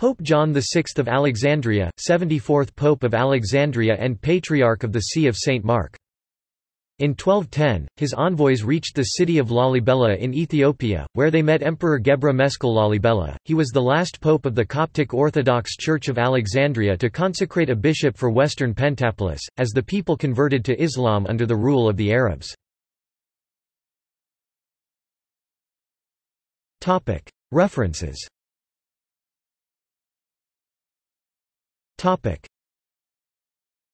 Pope John VI of Alexandria, 74th Pope of Alexandria and Patriarch of the See of St. Mark. In 1210, his envoys reached the city of Lalibela in Ethiopia, where they met Emperor Gebra Meskel Lalibela. He was the last pope of the Coptic Orthodox Church of Alexandria to consecrate a bishop for western Pentapolis, as the people converted to Islam under the rule of the Arabs. References Topic: